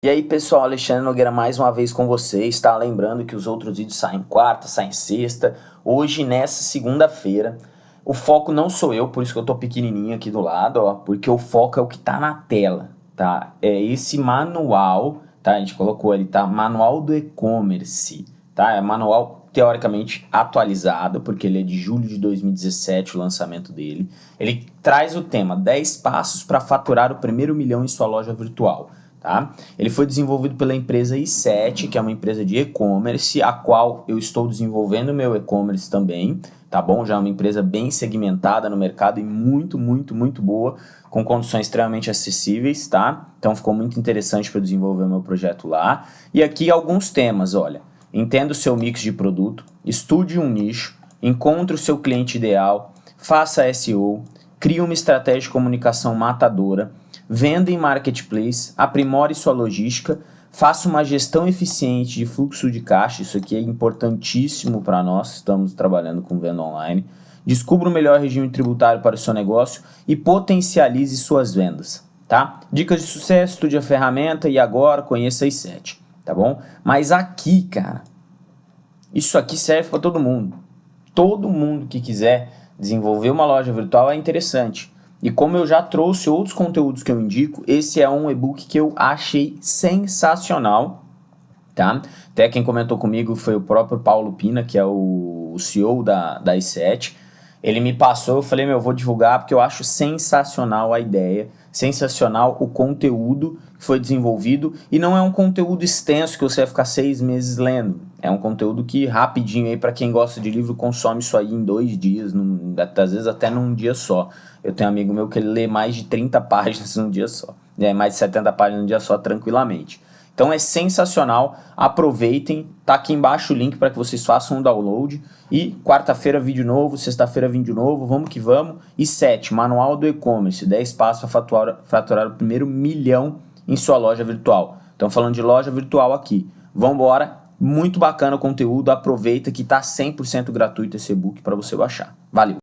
E aí pessoal, Alexandre Nogueira mais uma vez com vocês, tá? Lembrando que os outros vídeos saem quarta, saem sexta, hoje nessa segunda-feira. O foco não sou eu, por isso que eu tô pequenininho aqui do lado, ó, porque o foco é o que tá na tela, tá? É esse manual, tá? A gente colocou ali, tá? Manual do e-commerce, tá? É manual teoricamente atualizado, porque ele é de julho de 2017, o lançamento dele. Ele traz o tema 10 passos para faturar o primeiro milhão em sua loja virtual. Tá? Ele foi desenvolvido pela empresa i7, que é uma empresa de e-commerce, a qual eu estou desenvolvendo meu e-commerce também, tá bom? Já é uma empresa bem segmentada no mercado e muito, muito, muito boa, com condições extremamente acessíveis, tá? Então ficou muito interessante para desenvolver meu projeto lá. E aqui alguns temas, olha, entenda o seu mix de produto, estude um nicho, encontre o seu cliente ideal, faça SEO, crie uma estratégia de comunicação matadora, venda em marketplace, aprimore sua logística, faça uma gestão eficiente de fluxo de caixa, isso aqui é importantíssimo para nós, estamos trabalhando com venda online, descubra o melhor regime tributário para o seu negócio e potencialize suas vendas, tá? Dicas de sucesso, estude a ferramenta e agora conheça as 7, tá bom? Mas aqui, cara, isso aqui serve para todo mundo. Todo mundo que quiser desenvolver uma loja virtual é interessante. E como eu já trouxe outros conteúdos que eu indico, esse é um e-book que eu achei sensacional, tá? Até quem comentou comigo foi o próprio Paulo Pina, que é o CEO da, da i7. Ele me passou, eu falei, meu, eu vou divulgar porque eu acho sensacional a ideia, sensacional o conteúdo que foi desenvolvido e não é um conteúdo extenso que você vai ficar seis meses lendo. É um conteúdo que rapidinho aí para quem gosta de livro consome isso aí em dois dias, num, às vezes até num dia só. Eu tenho um amigo meu que ele lê mais de 30 páginas num dia só, é, mais de 70 páginas num dia só tranquilamente. Então é sensacional, aproveitem, tá aqui embaixo o link para que vocês façam um download. E quarta-feira vídeo novo, sexta-feira vídeo novo, vamos que vamos. E 7, manual do e-commerce, 10 passos para faturar, o primeiro milhão em sua loja virtual. Estamos falando de loja virtual aqui. Vamos embora, muito bacana o conteúdo, aproveita que está 100% gratuito esse e-book para você baixar. Valeu!